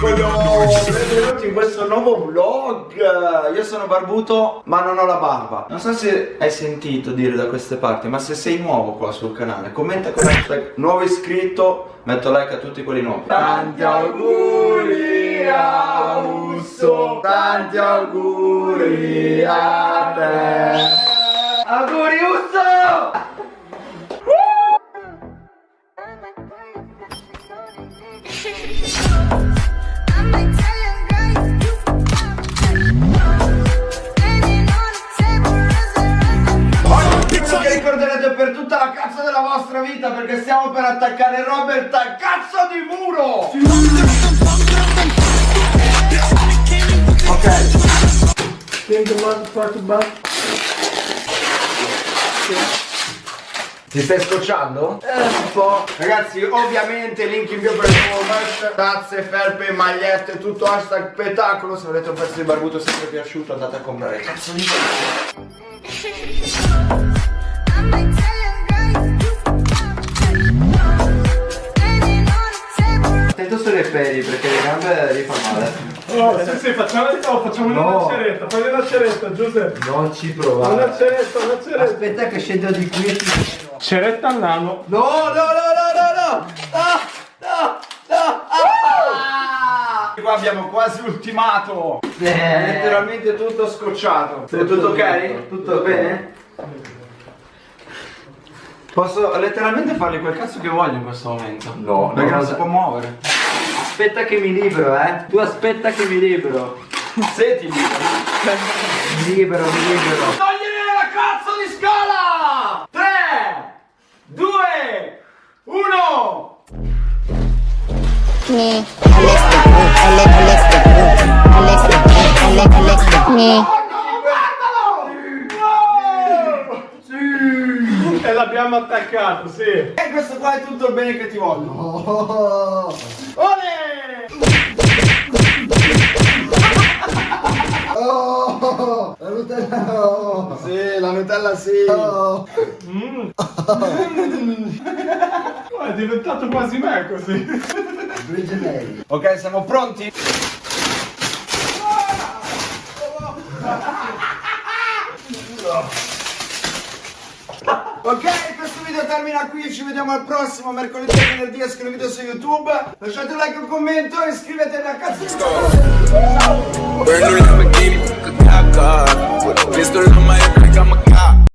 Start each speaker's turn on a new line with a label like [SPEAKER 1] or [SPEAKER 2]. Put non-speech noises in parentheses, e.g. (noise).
[SPEAKER 1] benvenuti in questo nuovo vlog. Io sono barbuto ma non ho la barba. Non so se hai sentito dire da queste parti Ma se sei nuovo qua sul canale Commenta con hashtag nuovo iscritto Metto like a tutti quelli nuovi. Tanti auguri a Usso Tanti auguri a te. Auguri Usso vita perché stiamo per attaccare Robert al cazzo di muro! Ok. Ti stai scocciando? Eh, un po'. Ragazzi, ovviamente link in bio per il nuovo merch, tazze, felpe, magliette, tutto hashtag spettacolo. Se volete un pezzo di barbuto sempre piaciuto andate a comprare. Cazzo di (laughs) Sulle peli perché le gambe gli fa male.
[SPEAKER 2] Oh, sì, sì, facciamo di nuovo, facciamo
[SPEAKER 1] No.
[SPEAKER 2] una ceretta, fai una ceretta, Giuseppe.
[SPEAKER 1] Non ci
[SPEAKER 2] Una
[SPEAKER 1] provare.
[SPEAKER 2] ceretta, una ceretta.
[SPEAKER 1] Aspetta che scendo di qui e ti...
[SPEAKER 2] Ceretta al nano.
[SPEAKER 1] No, no, no, no, no, no! No, no, no! Ah! Qua abbiamo quasi ultimato! Letteralmente tutto scocciato. È tutto ok? Tutto bene? Posso letteralmente fargli quel cazzo che voglio in questo momento?
[SPEAKER 3] No,
[SPEAKER 1] Perché
[SPEAKER 3] no,
[SPEAKER 1] non
[SPEAKER 3] no.
[SPEAKER 1] si può muovere.
[SPEAKER 3] Aspetta che mi libero, eh. Tu aspetta che mi libero.
[SPEAKER 1] Se ti libero.
[SPEAKER 3] Mi libero, mi libero.
[SPEAKER 1] Togliere la cazzo di scala! 3, 2, 1!
[SPEAKER 4] me. Alex Alex Alex Alex Alex Alex
[SPEAKER 2] l'abbiamo attaccato, sì.
[SPEAKER 1] E questo qua è tutto il bene che ti voglio. (laughs) Ole!
[SPEAKER 5] Oh, (laughs) la Nutella no.
[SPEAKER 1] Sì, la Nutella sì.
[SPEAKER 5] Oh.
[SPEAKER 2] Mm. Oh, (laughs) è diventato quasi me così.
[SPEAKER 1] Ok, siamo pronti? Ok, questo video termina qui, ci vediamo al prossimo mercoledì e venerdì escono video su YouTube. Lasciate un like un commento e iscrivetevi a cazzo